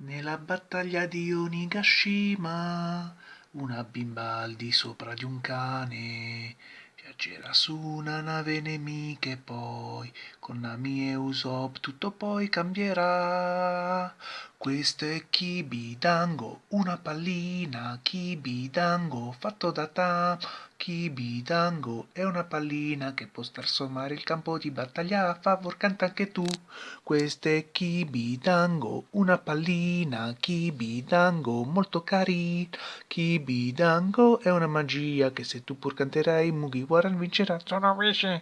Nella battaglia di Onigashima una bimba al di sopra di un cane viaggerà su una nave nemica e poi con Nami e Usopp tutto poi cambierà. Questo è Kibidango, una pallina, Kibidango fatto da Tama. Kibidango è una pallina che può trasformare il campo di battaglia a favor canta anche tu. Questo è Kibidango, una pallina, Kibidango molto carina. Kibidango è una magia che se tu pur canterai Mugiwara vincerà. Sono Wishi!